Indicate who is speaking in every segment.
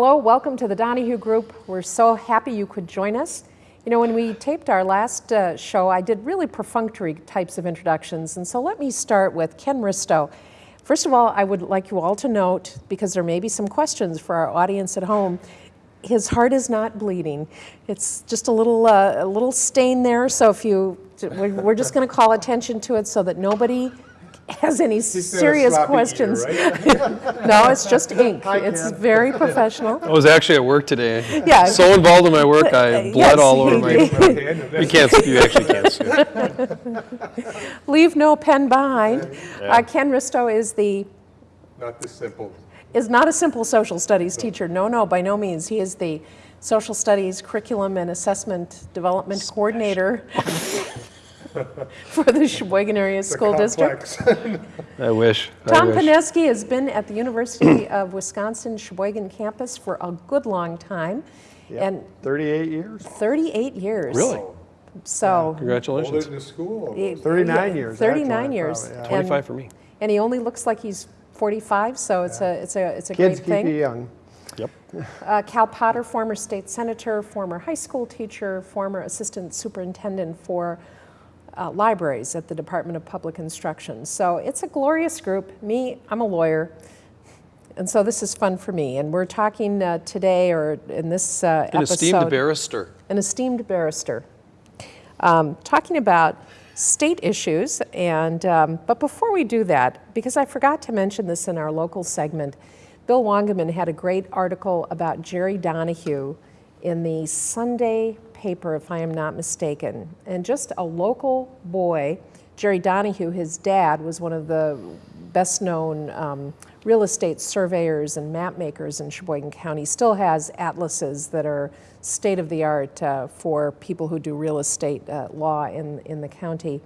Speaker 1: Hello, welcome to the Donahue Group. We're so happy you could join us. You know, when we taped our last uh, show, I did really perfunctory types of introductions, and so let me start with Ken Risto. First of all, I would like you all to note, because there may be some questions for our audience at home, his heart is not bleeding. It's just a little, uh, a little stain there, so if you, we're just going to call attention to it so that nobody has any serious questions. Eater, right? no, it's just ink. Hi, it's Ken. very professional.
Speaker 2: I was actually at work today.
Speaker 1: Yeah.
Speaker 2: So involved in my work, I bled yes, all over my. you can't. You actually can't see.
Speaker 1: Leave no pen behind. Yeah. Uh, Ken Risto is the.
Speaker 3: Not the simple.
Speaker 1: Is not a simple social studies no. teacher. No, no, by no means. He is the social studies curriculum and assessment development Special. coordinator. for the Sheboygan Area School District.
Speaker 2: I wish.
Speaker 1: Tom
Speaker 2: I wish.
Speaker 1: Pineski has been at the University of Wisconsin Sheboygan campus for a good long time.
Speaker 4: Yep. And 38 years?
Speaker 1: 38 years.
Speaker 2: Really?
Speaker 1: So.
Speaker 2: Yeah. Congratulations.
Speaker 3: Older than school.
Speaker 4: 39 yeah, years.
Speaker 1: 39 years.
Speaker 2: Probably, yeah. 25 for me.
Speaker 1: And he only looks like he's 45, so it's a it's a it's a
Speaker 4: Kids
Speaker 1: great thing.
Speaker 4: Kids keep you young.
Speaker 2: Yep.
Speaker 1: Uh, Cal Potter, former state senator, former high school teacher, former assistant superintendent for uh, libraries at the Department of Public Instruction. So it's a glorious group. Me, I'm a lawyer. And so this is fun for me. And we're talking uh, today, or in this uh,
Speaker 2: An
Speaker 1: episode.
Speaker 2: esteemed barrister.
Speaker 1: An esteemed barrister. Um, talking about state issues. And, um, but before we do that, because I forgot to mention this in our local segment, Bill Wangeman had a great article about Jerry Donahue in the Sunday paper, if I am not mistaken. And just a local boy, Jerry Donahue, his dad, was one of the best known um, real estate surveyors and map makers in Sheboygan County, still has atlases that are state of the art uh, for people who do real estate uh, law in, in the county.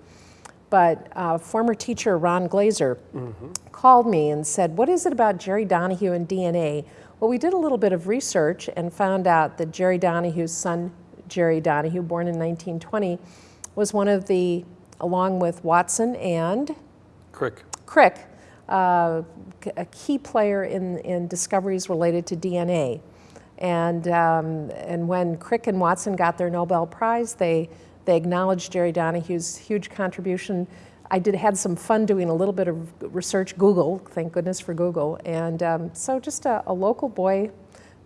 Speaker 1: But uh, former teacher Ron Glazer mm -hmm. called me and said, What is it about Jerry Donahue and DNA? Well, we did a little bit of research and found out that Jerry Donahue's son, Jerry Donahue, born in 1920, was one of the, along with Watson and
Speaker 2: Crick,
Speaker 1: Crick uh, a key player in, in discoveries related to DNA. And, um, and when Crick and Watson got their Nobel Prize, they, they acknowledged Jerry Donahue's huge contribution. I did had some fun doing a little bit of research, Google, thank goodness for Google. And um, so just a, a local boy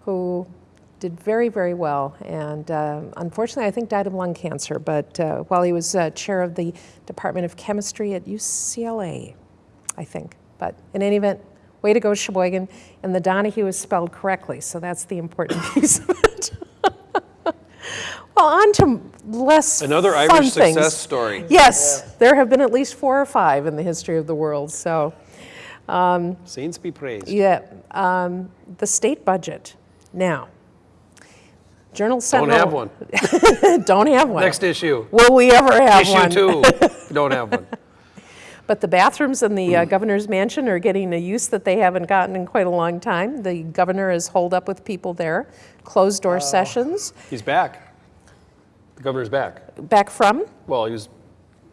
Speaker 1: who did very, very well, and uh, unfortunately, I think died of lung cancer. But uh, while he was uh, chair of the Department of Chemistry at UCLA, I think. But in any event, way to go, Sheboygan. And the Donahue is spelled correctly, so that's the important piece of it. well, on to less
Speaker 2: Another
Speaker 1: fun
Speaker 2: Irish
Speaker 1: things.
Speaker 2: success story.
Speaker 1: Yes, yeah. there have been at least four or five in the history of the world. So,
Speaker 2: um, saints be praised.
Speaker 1: Yeah, um, the state budget now. Journal Sentinel.
Speaker 2: Don't have
Speaker 1: one. don't have one.
Speaker 2: Next issue.
Speaker 1: Will we ever have
Speaker 2: issue
Speaker 1: one?
Speaker 2: Issue two. don't have one.
Speaker 1: But the bathrooms in the uh, governor's mansion are getting a use that they haven't gotten in quite a long time. The governor is holed up with people there, closed door uh, sessions.
Speaker 2: He's back. The governor's back.
Speaker 1: Back from?
Speaker 2: Well, he was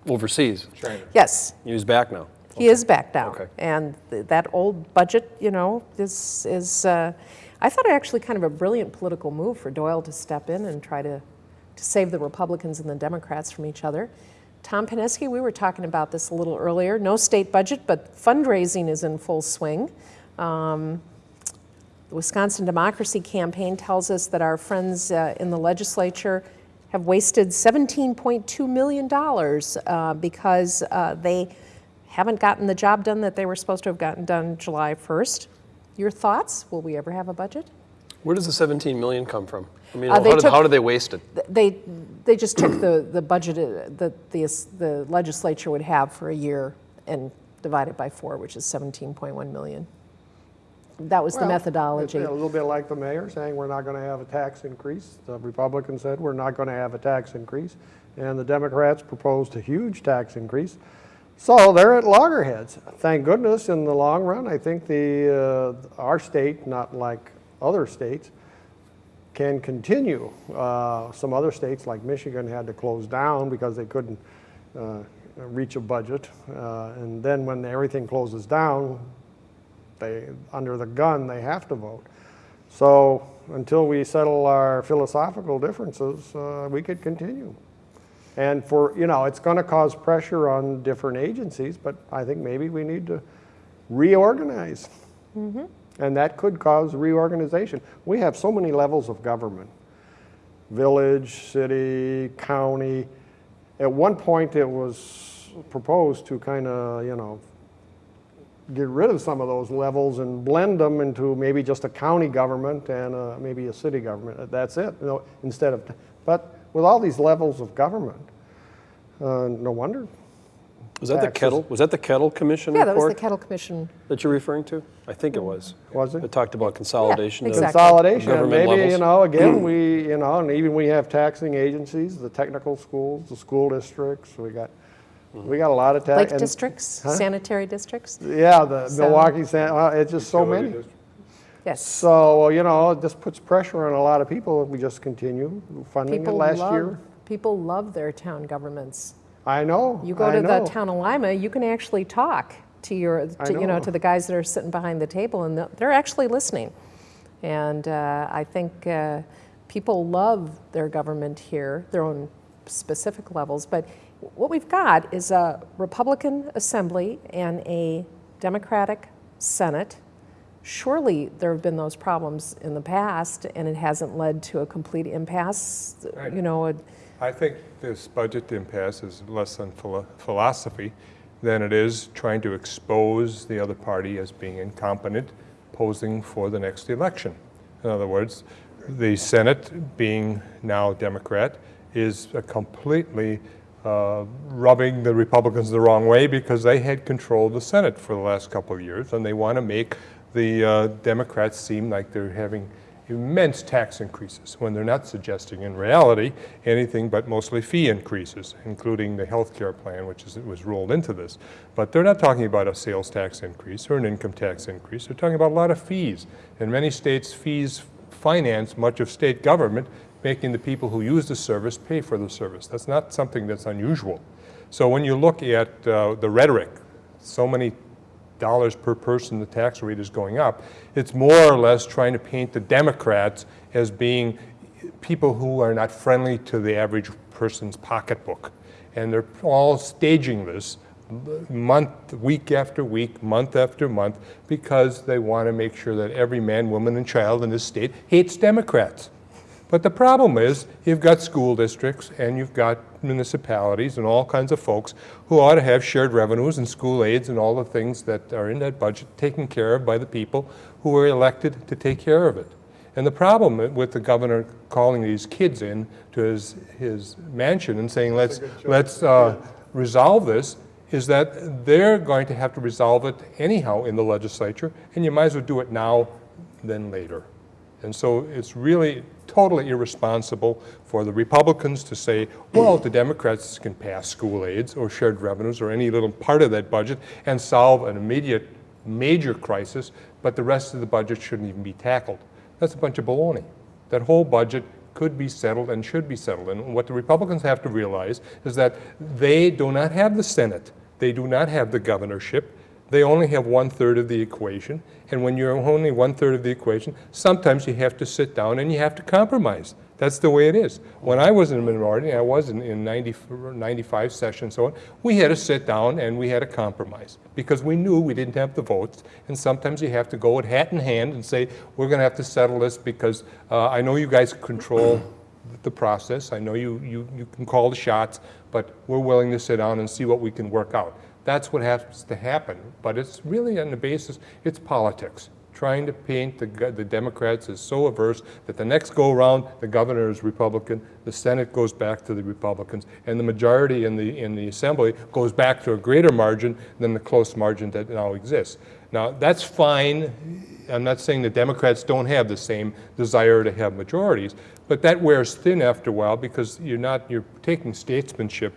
Speaker 2: overseas.
Speaker 3: China.
Speaker 1: Yes.
Speaker 2: He's back now.
Speaker 1: He okay. is back now.
Speaker 2: Okay.
Speaker 1: And th that old budget, you know, is, is uh, I thought it actually kind of a brilliant political move for Doyle to step in and try to, to save the Republicans and the Democrats from each other. Tom Pineski, we were talking about this a little earlier. No state budget, but fundraising is in full swing. Um, the Wisconsin Democracy Campaign tells us that our friends uh, in the legislature have wasted $17.2 million uh, because uh, they haven't gotten the job done that they were supposed to have gotten done July 1st. Your thoughts? Will we ever have a budget?
Speaker 2: Where does the 17 million come from? I mean, uh, how, did, took, how did they waste it?
Speaker 1: They, they just took the, the budget uh, that the, the legislature would have for a year and divided by four, which is 17.1 million. That was
Speaker 4: well,
Speaker 1: the methodology.
Speaker 4: a little bit like the mayor saying we're not going to have a tax increase. The Republicans said we're not going to have a tax increase. And the Democrats proposed a huge tax increase. So they're at loggerheads. Thank goodness in the long run, I think the, uh, our state, not like other states, can continue. Uh, some other states like Michigan had to close down because they couldn't uh, reach a budget. Uh, and then when everything closes down, they, under the gun, they have to vote. So until we settle our philosophical differences, uh, we could continue. And for, you know, it's going to cause pressure on different agencies, but I think maybe we need to reorganize. And that could cause reorganization. We have so many levels of government village, city, county. At one point, it was proposed to kind of, you know, get rid of some of those levels and blend them into maybe just a county government and uh, maybe a city government. That's it, you know, instead of, but with all these levels of government, uh, no wonder.
Speaker 2: Was that the Kettl, was that the Kettl Commission
Speaker 1: Yeah, that was the Kettl Commission.
Speaker 2: that you're referring to? I think it was.
Speaker 4: Was it?
Speaker 2: It talked about consolidation. of-
Speaker 1: exactly.
Speaker 4: Consolidation, and
Speaker 2: Government
Speaker 4: maybe, you know, again, we, you know, and even we have taxing agencies, the technical schools, the school districts, we got, we got a lot of tax.
Speaker 1: Lake
Speaker 4: and-
Speaker 1: districts,
Speaker 4: Huh?
Speaker 1: sanitary districts.
Speaker 4: Yeah, the
Speaker 1: So-
Speaker 4: Milwaukee, San- uh, it's just so many.
Speaker 3: district.
Speaker 1: Yes.
Speaker 4: So, you know, this puts pressure on a lot of people if we just continue funding it
Speaker 1: People
Speaker 4: last
Speaker 1: love,
Speaker 4: year.
Speaker 1: people love their town governments.
Speaker 4: I know,
Speaker 1: You go
Speaker 4: I
Speaker 1: to the town of Lima, you can actually talk to your, to, you know,
Speaker 4: know.
Speaker 1: to the guys that are sitting behind the table, and they're- they're actually listening. And uh, I think uh, people love their government here, their own specific levels. But what we've got is a Republican Assembly and a Democratic Senate. Surely there have been those problems in the past, and it hasn't led to a complete impasse. You know, a-
Speaker 3: I think this budget impasse is less than philo- philosophy than it is trying to expose the other party as being incompetent, posing for the next election. In other words, the Senate, being now Democrat, is a completely uh, rubbing the Republicans the wrong way because they had control of the Senate for the last couple of years, and they want to make the uh, Democrats seem like they're having immense tax increases when they're not suggesting in reality anything but mostly fee increases, including the health care plan, which is, was rolled into this. But they're not talking about a sales tax increase or an income tax increase. They're talking about a lot of fees. In many states, fees finance much of state government, making the people who use the service pay for the service. That's not something that's unusual. So when you look at uh, the rhetoric, so many dollars per person the tax rate is going up, it's more or less trying to paint the Democrats as being people who are not friendly to the average person's pocketbook. And they're all staging this month, week after week, month after month, because they want to make sure that every man, woman, and child in this state hates Democrats. But the problem is, you've got school districts and you've got municipalities and all kinds of folks who ought to have shared revenues and school aids and all the things that are in that budget taken care of by the people who are elected to take care of it. And the problem with the governor calling these kids in to his, his mansion and saying, let's, let's uh, resolve this, is that they're going to have to resolve it anyhow in the legislature, and you might as well do it now than later. And so it's really totally irresponsible for the Republicans to say, well, the Democrats can pass school aids or shared revenues or any little part of that budget and solve an immediate major crisis, but the rest of the budget shouldn't even be tackled. That's a bunch of baloney. That whole budget could be settled and should be settled. And what the Republicans have to realize is that they do not have the Senate. They do not have the governorship. They only have one-third of the equation. And when you're only one-third of the equation, sometimes you have to sit down and you have to compromise. That's the way it is. When I was in a minority, I was in, in 90, 95 session so on, we had to sit down and we had to compromise because we knew we didn't have the votes. And sometimes you have to go with hat in hand and say, we're going to have to settle this because uh, I know you guys control the process. I know you, you, you can call the shots, but we're willing to sit down and see what we can work out. That's what has to happen. But it's really on the basis, it's politics. Trying to paint the, the Democrats as so averse that the next go-around, the governor is Republican, the Senate goes back to the Republicans, and the majority in the, in the Assembly goes back to a greater margin than the close margin that now exists. Now, that's fine. I'm not saying the Democrats don't have the same desire to have majorities, but that wears thin after a while because you're not, you're taking statesmanship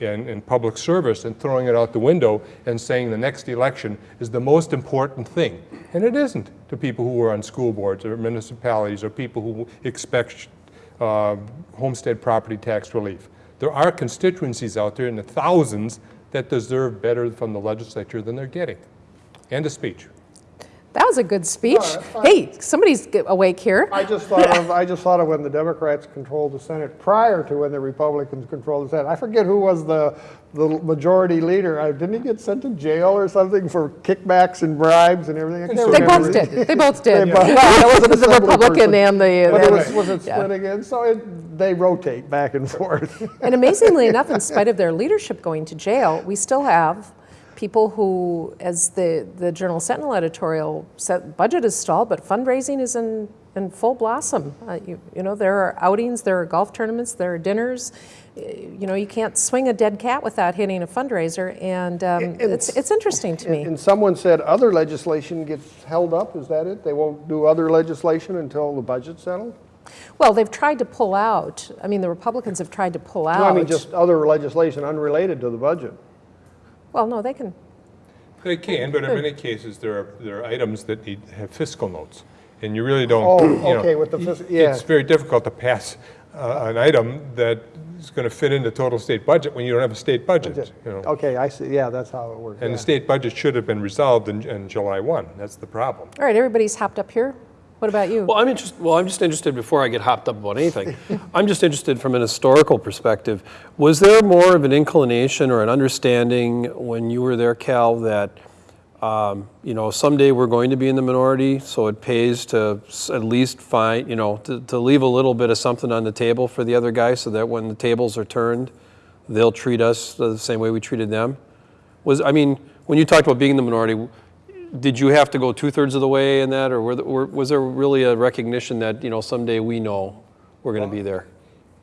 Speaker 3: and public service and throwing it out the window and saying the next election is the most important thing. And it isn't to people who are on school boards or municipalities or people who expect uh, homestead property tax relief. There are constituencies out there in the thousands that deserve better from the legislature than they're getting. End of speech.
Speaker 1: That was a good speech. Hey, somebody's awake here.
Speaker 4: I just thought of, I just thought of when the Democrats controlled the Senate prior to when the Republicans controlled the Senate. I forget who was the, the majority leader. Uh, Didn't he get sent to jail or something for kickbacks and bribes and everything? I
Speaker 1: They
Speaker 4: remember.
Speaker 1: both did. They both did.
Speaker 4: They both-
Speaker 1: Well, it was the Republican
Speaker 4: person.
Speaker 1: and the.
Speaker 4: But it
Speaker 1: and-
Speaker 4: was, was it
Speaker 1: yeah.
Speaker 4: again? So it, they rotate back and forth.
Speaker 1: And amazingly enough, in spite of their leadership going to jail, we still have people who, as the, the Journal Sentinel editorial said, budget is stalled, but fundraising is in, in full blossom. Uh, you, you know, there are outings, there are golf tournaments, there are dinners. Uh, You know, you can't swing a dead cat without hitting a fundraiser, and um, it's, it's interesting to me.
Speaker 4: And someone said other legislation gets held up, is that it? They won't do other legislation until the budget's settled?
Speaker 1: Well, they've tried to pull out, I mean, the Republicans have tried to pull out.
Speaker 4: No, I mean just other legislation unrelated to the budget.
Speaker 1: Well, no, they can,
Speaker 3: They can, but in many cases, there are, there are items that need, have fiscal notes. And you really don't,
Speaker 4: Oh,
Speaker 3: you know,
Speaker 4: okay, with the fis- yeah.
Speaker 3: It's very difficult to pass uh, an item that is going to fit in the total state budget when you don't have a state budget, you know.
Speaker 4: Okay, I see, yeah, that's how it works.
Speaker 3: And
Speaker 4: yeah.
Speaker 3: the state budget should have been resolved in, in July 1. That's the problem.
Speaker 1: all right, everybody's hopped up here. What about you?
Speaker 2: Well, I'm interested, well, I'm just interested, before I get hopped up about anything, I'm just interested from an historical perspective. Was there more of an inclination or an understanding when you were there, Cal, that, um, you know, someday we're going to be in the minority, so it pays to at least find, you know, to, to leave a little bit of something on the table for the other guy so that when the tables are turned, they'll treat us the same way we treated them? Was, I mean, when you talked about being in the minority, did you have to go two-thirds of the way in that, or were, the- were- was there really a recognition that, you know, someday we know we're going to be there?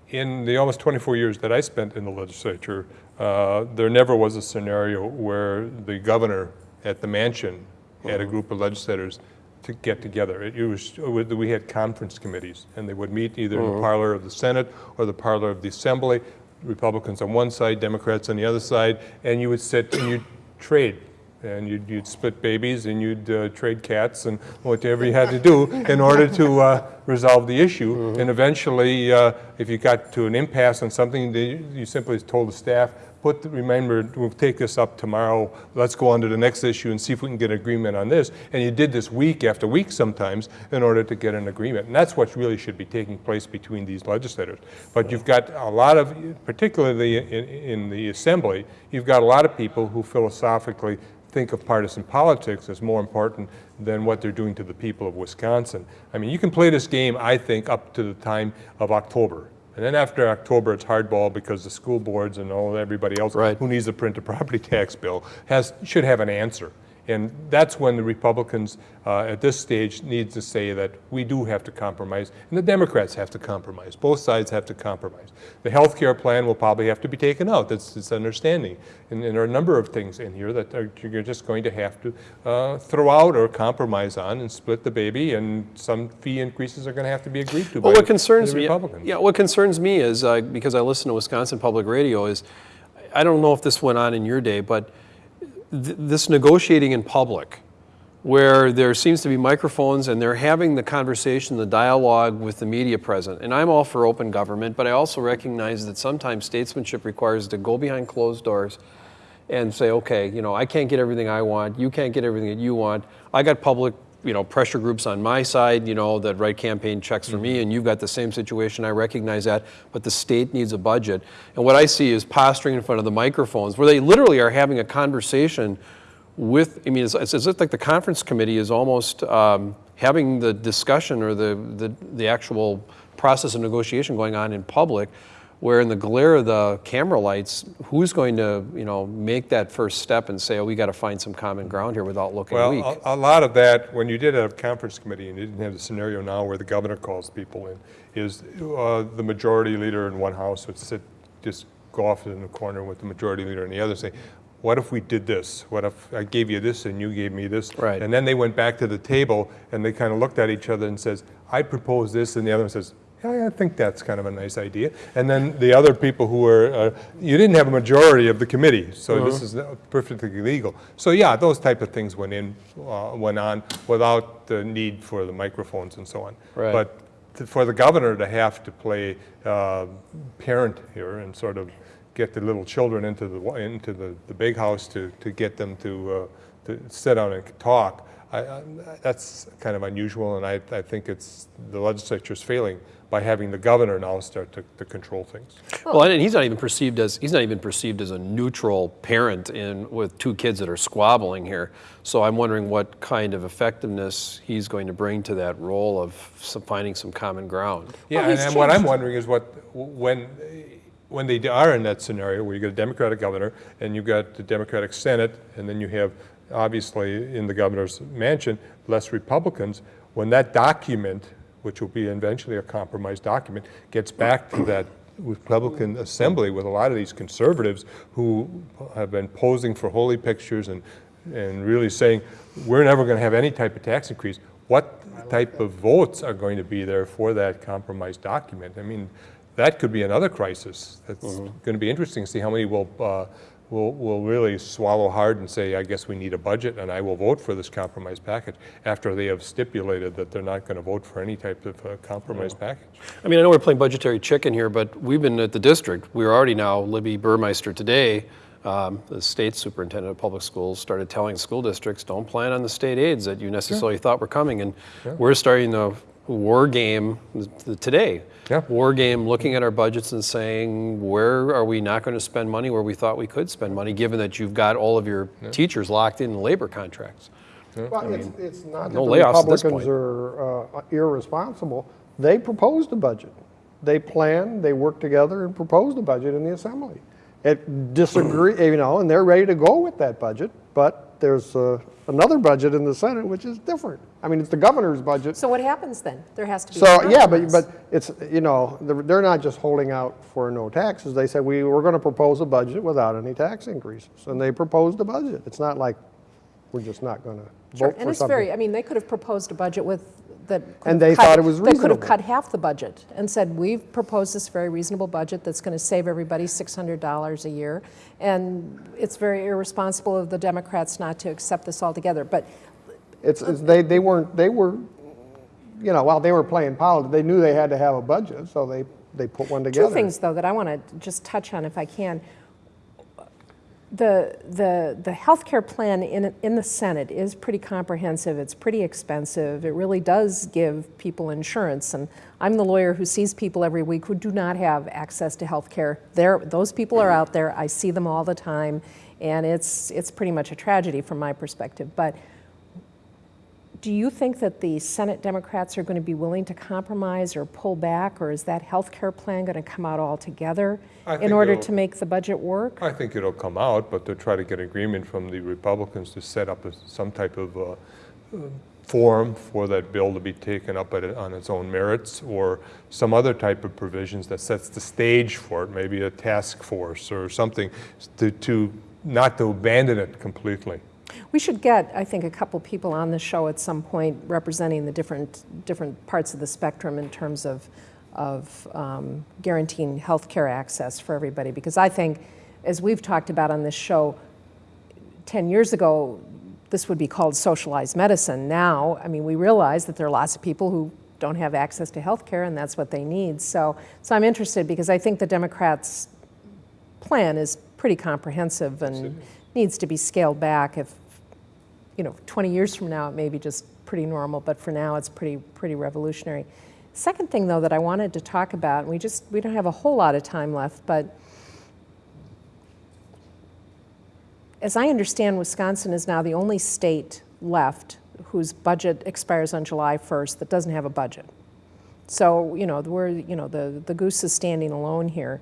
Speaker 3: In the almost 24 years that I spent in the legislature, uh, there never was a scenario where the governor at the mansion had a group of legislators to get together. It was, it was- we had conference committees, and they would meet either in the parlor of the Senate or the parlor of the Assembly, Republicans on one side, Democrats on the other side, and you would sit and you'd trade. And you'd, you'd split babies and you'd uh, trade cats and whatever you had to do in order to uh, resolve the issue. And eventually, uh, if you got to an impasse on something, they, you simply told the staff, put, the- remember, we'll take this up tomorrow, let's go on to the next issue and see if we can get agreement on this. And you did this week after week sometimes in order to get an agreement. And that's what really should be taking place between these legislators. But you've got a lot of, particularly in, in the assembly, you've got a lot of people who philosophically think of partisan politics as more important than what they're doing to the people of Wisconsin. I mean, you can play this game, I think, up to the time of October. And then after October, it's hardball because the school boards and all, everybody else
Speaker 2: Right.
Speaker 3: who needs to print a property tax bill has, should have an answer. And that's when the Republicans, uh, at this stage, need to say that we do have to compromise, and the Democrats have to compromise. Both sides have to compromise. The health care plan will probably have to be taken out. That's, it's understanding. And, and there are a number of things in here that are, you're just going to have to uh, throw out or compromise on and split the baby, and some fee increases are going to have to be agreed to by
Speaker 2: Well, what concerns
Speaker 3: the
Speaker 2: me,
Speaker 3: Republicans.
Speaker 2: yeah, what concerns me is, uh, because I listen to Wisconsin Public Radio, is, I don't know if this went on in your day, but th- this negotiating in public, where there seems to be microphones and they're having the conversation, the dialogue with the media present. And I'm all for open government, but I also recognize that sometimes statesmanship requires to go behind closed doors and say, okay, you know, I can't get everything I want, you can't get everything that you want. I got public, you know, pressure groups on my side, you know, that write campaign checks for me, and you've got the same situation. I recognize that, but the state needs a budget. And what I see is posturing in front of the microphones, where they literally are having a conversation with. I mean, it's, it's as if like the conference committee is almost um, having the discussion or the, the the actual process of negotiation going on in public where in the glare of the camera lights, who's going to, you know, make that first step and say, oh, we got to find some common ground here without looking
Speaker 3: Well,
Speaker 2: weak?
Speaker 3: a, a lot of that, when you did a conference committee and you didn't have the scenario now where the governor calls people in, is uh, the majority leader in one house would sit, just go off in the corner with the majority leader in the other, say, what if we did this? What if I gave you this and you gave me this?
Speaker 2: Right.
Speaker 3: And then they went back to the table and they kind of looked at each other and says, I propose this, and the other one says, yeah, I think that's kind of a nice idea. And then the other people who were, uh, you didn't have a majority of the committee, so this is perfectly legal. So yeah, those type of things went in, uh, went on without the need for the microphones and so on.
Speaker 2: Right.
Speaker 3: But to- for the governor to have to play uh, parent here and sort of get the little children into the, into the, the big house to, to get them to, uh, to sit down and talk, I, I, that's kind of unusual, and I, I think it's, the legislature's failing by having the governor now start to, to control things.
Speaker 2: Well, and he's not even perceived as, he's not even perceived as a neutral parent in, with two kids that are squabbling here. So I'm wondering what kind of effectiveness he's going to bring to that role of some, finding some common ground.
Speaker 3: Yeah,
Speaker 1: Well,
Speaker 3: and and what I'm wondering is what, when, when they are in that scenario where you get a Democratic governor and you've got the Democratic Senate, and then you have, obviously, in the governor's mansion, less Republicans, when that document, which will be eventually a compromise document, gets back to that Republican assembly with a lot of these conservatives who have been posing for holy pictures and, and really saying, we're never going to have any type of tax increase, what type of votes are going to be there for that compromise document? I mean, that could be another crisis. That's going to be interesting to see how many will, uh, will, will really swallow hard and say, I guess we need a budget and I will vote for this compromise package after they have stipulated that they're not going to vote for any type of uh, compromise package.
Speaker 2: I mean, I know we're playing budgetary chicken here, but we've been at the district. We're already now, Libby Burmaster today, um, the state superintendent of public schools, started telling school districts, don't plan on the state aids that you necessarily thought were coming. And we're starting the war game today.
Speaker 3: Yeah.
Speaker 2: War game, looking at our budgets and saying, where are we not going to spend money where we thought we could spend money, given that you've got all of your teachers locked in labor contracts?
Speaker 4: Well, it's, it's not that the
Speaker 2: layoffs at this
Speaker 4: Republicans are uh, irresponsible. They proposed a budget. They planned, they worked together and proposed a budget in the assembly. It disagree, you know, and they're ready to go with that budget, but there's uh, another budget in the Senate which is different. I mean, it's the governor's budget.
Speaker 1: So what happens then? There has to be. a
Speaker 4: So, yeah, but, but it's, you know, they're they're not just holding out for no taxes. They said, we, we're going to propose a budget without any tax increases. And they proposed a budget. It's not like we're just not going to
Speaker 1: Sure,
Speaker 4: vote
Speaker 1: and
Speaker 4: for
Speaker 1: it's
Speaker 4: something.
Speaker 1: very, I mean, they could have proposed a budget with, that.
Speaker 4: And they
Speaker 1: cut-
Speaker 4: thought it was
Speaker 1: That could have cut half the budget and said, we've proposed this very reasonable budget that's going to save everybody $600 a year. And it's very irresponsible of the Democrats not to accept this altogether. But
Speaker 4: It's, it's, they, they weren't, they were, you know, while they were playing politics, they knew they had to have a budget, so they, they put one together.
Speaker 1: Two things, though, that I want to just touch on if I can. The, the, the healthcare plan in, in the Senate is pretty comprehensive. It's pretty expensive. It really does give people insurance. And I'm the lawyer who sees people every week who do not have access to healthcare. There, those people are out there. I see them all the time. And it's, it's pretty much a tragedy from my perspective. But do you think that the Senate Democrats are going to be willing to compromise or pull back, or is that health care plan going to come out altogether
Speaker 3: I
Speaker 1: in order to make the budget work?
Speaker 3: I think it'll come out, but they'll try to get agreement from the Republicans to set up a- some type of uh, uh, forum for that bill to be taken up at on its own merits, or some other type of provisions that sets the stage for it, maybe a task force or something, to, to, not to abandon it completely.
Speaker 1: We should get, I think, a couple people on the show at some point representing the different, different parts of the spectrum in terms of, of um, guaranteeing health care access for everybody. Because I think, as we've talked about on this show, 10 years ago, this would be called socialized medicine. Now, I mean, we realize that there are lots of people who don't have access to health care, and that's what they need. So, so I'm interested because I think the Democrats' plan is pretty comprehensive and needs to be scaled back if, you know, 20 years from now, it may be just pretty normal, but for now, it's pretty, pretty revolutionary. Second thing, though, that I wanted to talk about, and we just, we don't have a whole lot of time left, but as I understand, Wisconsin is now the only state left whose budget expires on July 1st that doesn't have a budget. So, you know, we're, you know, the, the goose is standing alone here.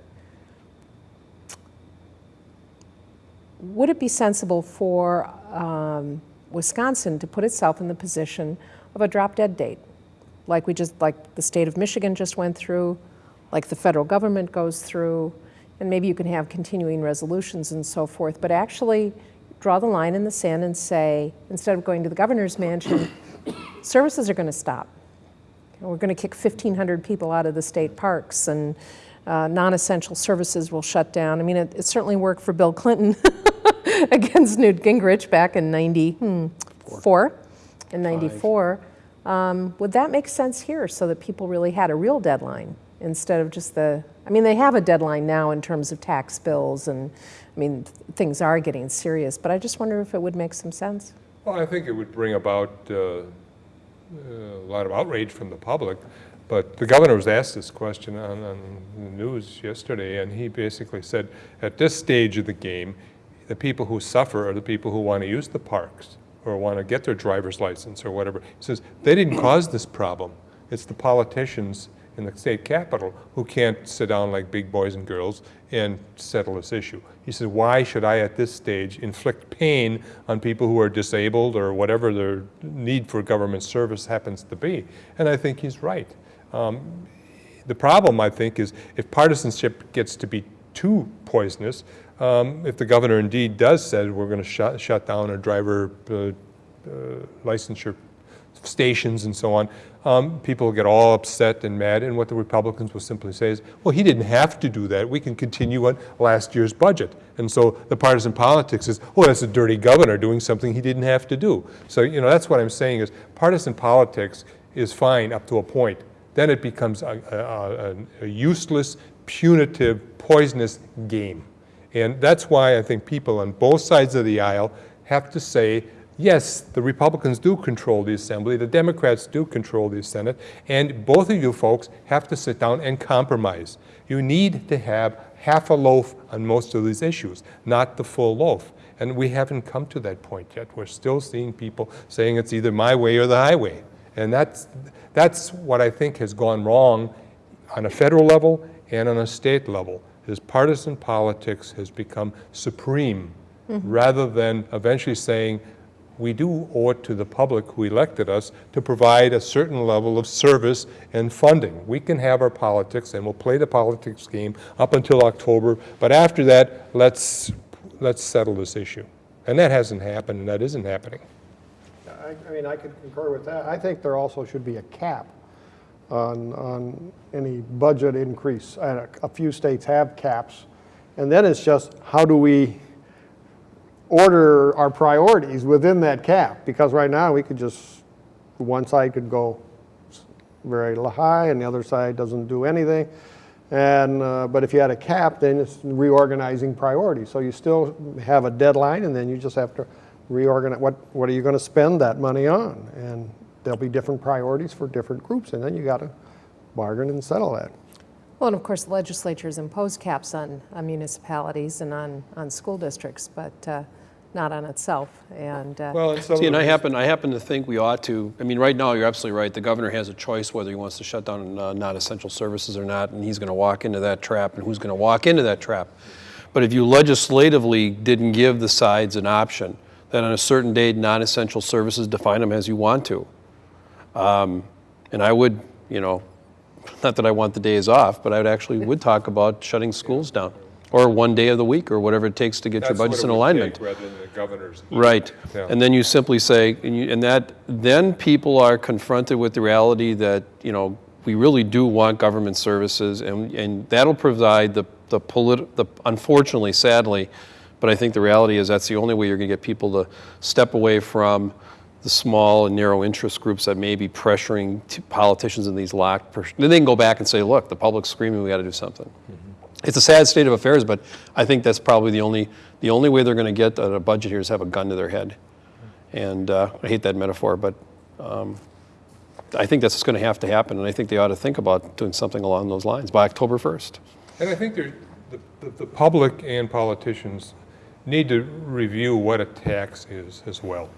Speaker 1: Would it be sensible for um, Wisconsin to put itself in the position of a drop dead date? Like we just, like the state of Michigan just went through, like the federal government goes through, and maybe you can have continuing resolutions and so forth, but actually draw the line in the sand and say, instead of going to the governor's mansion, services are going to stop. We're going to kick 1,500 people out of the state parks, and uh, non-essential services will shut down. I mean, it, it certainly worked for Bill Clinton against Newt Gingrich back in 94, in 94. Um, would that make sense here so that people really had a real deadline instead of just the, I mean, they have a deadline now in terms of tax bills and, I mean, th- things are getting serious, but I just wonder if it would make some sense.
Speaker 3: Well, I think it would bring about uh, a lot of outrage from the public, but the governor was asked this question on, on the news yesterday, and he basically said, at this stage of the game, the people who suffer are the people who want to use the parks or want to get their driver's license or whatever. He says, they didn't cause this problem. It's the politicians in the state capitol who can't sit down like big boys and girls and settle this issue. He says, why should I at this stage inflict pain on people who are disabled or whatever their need for government service happens to be? And I think he's right. Um, the problem, I think, is if partisanship gets to be too poisonous, um, if the governor indeed does say we're going to shut, shut down our driver uh, uh, licensure stations and so on, um, people get all upset and mad, and what the Republicans will simply say is, well, he didn't have to do that. We can continue on last year's budget. And so the partisan politics is, oh, that's a dirty governor doing something he didn't have to do. So, you know, that's what I'm saying is partisan politics is fine up to a point. Then it becomes a, a, a, a useless, punitive, poisonous game. And that's why I think people on both sides of the aisle have to say, yes, the Republicans do control the Assembly, the Democrats do control the Senate, and both of you folks have to sit down and compromise. You need to have half a loaf on most of these issues, not the full loaf. And we haven't come to that point yet. We're still seeing people saying it's either my way or the highway. And that's, that's what I think has gone wrong on a federal level and on a state level, is partisan politics has become supreme mm-hmm. rather than eventually saying, we do owe it to the public who elected us to provide a certain level of service and funding. We can have our politics, and we'll play the politics game up until October, but after that, let's, let's settle this issue. And that hasn't happened, and that isn't happening.
Speaker 4: I, I mean, I could concur with that. I think there also should be a cap on, on any budget increase. And a, a few states have caps. And then it's just, how do we order our priorities within that cap? Because right now, we could just, one side could go very high and the other side doesn't do anything. And, uh, but if you had a cap, then it's reorganizing priorities. So you still have a deadline and then you just have to reorganize, what, what are you going to spend that money on? And there'll be different priorities for different groups and then you got to bargain and settle that.
Speaker 1: Well, and of course, the legislatures impose caps on, on municipalities and on, on school districts, but uh, not on itself. And uh,
Speaker 3: Well, and some
Speaker 2: See, and I happen, I happen to think we ought to, I mean, right now, you're absolutely right. The governor has a choice whether he wants to shut down uh, non-essential services or not, and he's going to walk into that trap, and who's going to walk into that trap. But if you legislatively didn't give the sides an option, that on a certain date, non-essential services, define them as you want to. Um, And I would, you know, not that I want the days off, but I would actually would talk about shutting schools down, or one day of the week, or whatever it takes to get your
Speaker 3: That's what
Speaker 2: budgets in alignment.
Speaker 3: take Rather than the governor's.
Speaker 2: Right.
Speaker 3: Yeah.
Speaker 2: And then you simply say, and, you, and that, then people are confronted with the reality that, you know, we really do want government services, and, and that'll provide the, the polit, the, unfortunately, sadly, but I think the reality is that's the only way you're going to get people to step away from the small and narrow interest groups that may be pressuring t- politicians in these locked. pers- Then they can go back and say, look, the public's screaming, we got to do something. It's a sad state of affairs, but I think that's probably the only, the only way they're going to get a budget here is have a gun to their head. And uh, I hate that metaphor, but um, I think that's just going to have to happen, and I think they ought to think about doing something along those lines by October 1st.
Speaker 3: And I think the, the, the public and politicians need to review what a tax is as well.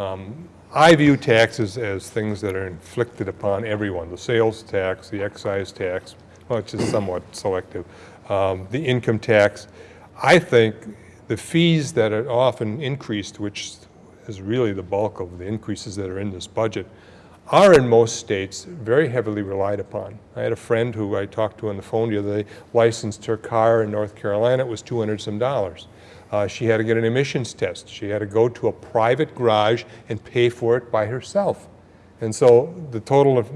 Speaker 3: Um, I view taxes as things that are inflicted upon everyone, the sales tax, the excise tax, which is somewhat selective, um, the income tax. I think the fees that are often increased, which is really the bulk of the increases that are in this budget, are in most states very heavily relied upon. I had a friend who I talked to on the phone the other day, licensed her car in North Carolina, it was 200 some dollars. Uh, she had to get an emissions test. She had to go to a private garage and pay for it by herself. And so the total of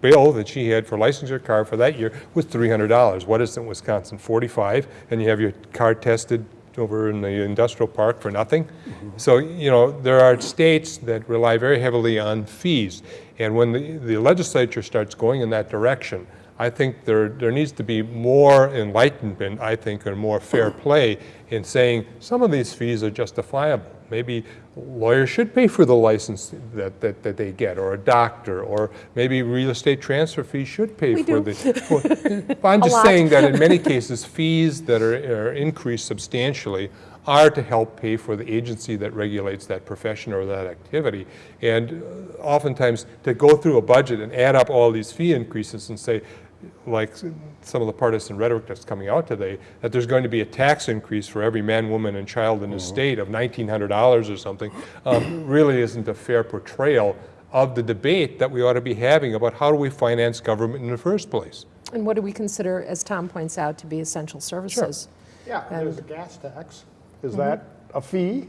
Speaker 3: bill that she had for licensing her car for that year was $300. What is it in Wisconsin, 45? And you have your car tested over in the industrial park for nothing? So, you know, there are states that rely very heavily on fees. And when the, the legislature starts going in that direction, I think there, there needs to be more enlightenment, I think, and more fair play in saying some of these fees are justifiable. Maybe lawyers should pay for the license that, that, that they get, or a doctor, or maybe real estate transfer fees should pay
Speaker 1: We
Speaker 3: for
Speaker 1: do.
Speaker 3: the. for- I'm just
Speaker 1: lot.
Speaker 3: saying that in many cases, fees that are, are increased substantially are to help pay for the agency that regulates that profession or that activity. And uh, oftentimes, to go through a budget and add up all these fee increases and say, like some of the partisan rhetoric that's coming out today, that there's going to be a tax increase for every man, woman, and child in the state of $1,900 or something, um, really isn't a fair portrayal of the debate that we ought to be having about how do we finance government in the first place.
Speaker 1: And what do we consider, as Tom points out, to be essential services? Sure.
Speaker 4: Yeah, and there's a gas tax. Is that a fee?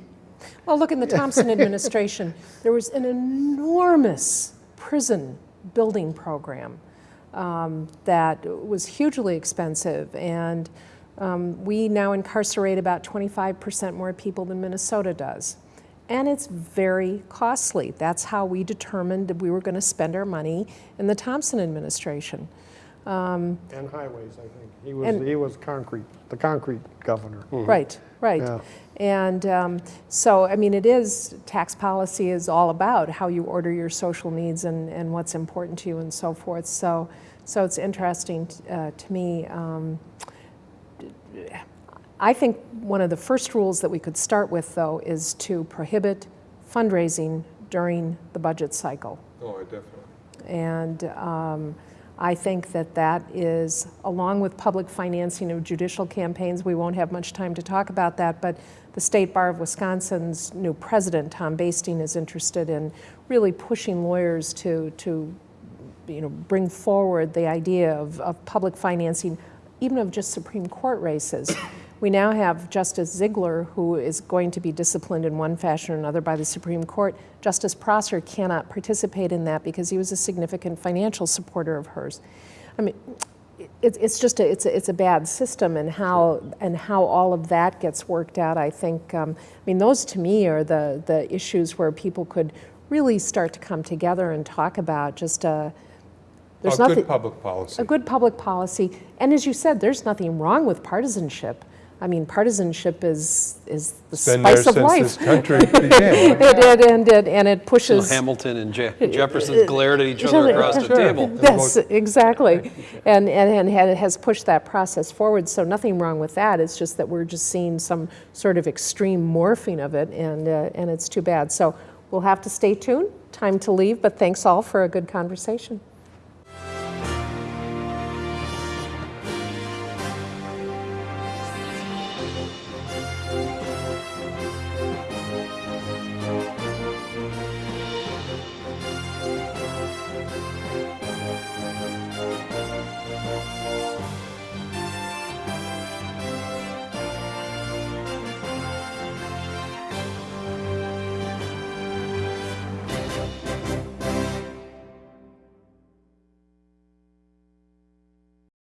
Speaker 1: Well, look, in the Thompson administration, there was an enormous prison building program um, that was hugely expensive, and um, we now incarcerate about 25% more people than Minnesota does. And it's very costly. That's how we determined that we were going to spend our money in the Thompson administration.
Speaker 4: And highways, I think. He was,
Speaker 1: And-
Speaker 4: he was concrete, the concrete governor.
Speaker 1: Right, right.
Speaker 4: Yeah.
Speaker 1: And um, so, I mean, it is, tax policy is all about how you order your social needs and, and what's important to you and so forth. So, so it's interesting uh, to me. Um, I think one of the first rules that we could start with, though, is to prohibit fundraising during the budget cycle.
Speaker 3: Oh, definitely.
Speaker 1: And um, I think that that is, along with public financing of judicial campaigns, we won't have much time to talk about that, but the State Bar of Wisconsin's new president, Tom Basting, is interested in really pushing lawyers to, to you know, bring forward the idea of, of public financing, even of just Supreme Court races. We now have Justice Ziegler, who is going to be disciplined in one fashion or another by the Supreme Court. Justice Prosser cannot participate in that because he was a significant financial supporter of hers. I mean, it, it's just a, it's a, it's a bad system, and how and how all of that gets worked out. I think. Um, I mean, those to me are the the issues where people could really start to come together and talk about just a. There's
Speaker 3: A
Speaker 1: nothing
Speaker 3: good public policy.
Speaker 1: a good public policy, and as you said, there's nothing wrong with partisanship. I mean, partisanship is is the
Speaker 3: It's been there
Speaker 1: spice of
Speaker 3: since
Speaker 1: life.
Speaker 3: this country began.
Speaker 1: It, it, and it, and it
Speaker 2: So
Speaker 1: pushes.
Speaker 2: Hamilton and Je- Jefferson glared at each other
Speaker 1: other-
Speaker 2: across the table.
Speaker 1: Yes, exactly. And, and, and had- has pushed that process forward, so nothing wrong with that. It's just that we're just seeing some sort of extreme morphing of it, and, uh, and it's too bad. So we'll have to stay tuned. Time to leave, but thanks all for a good conversation.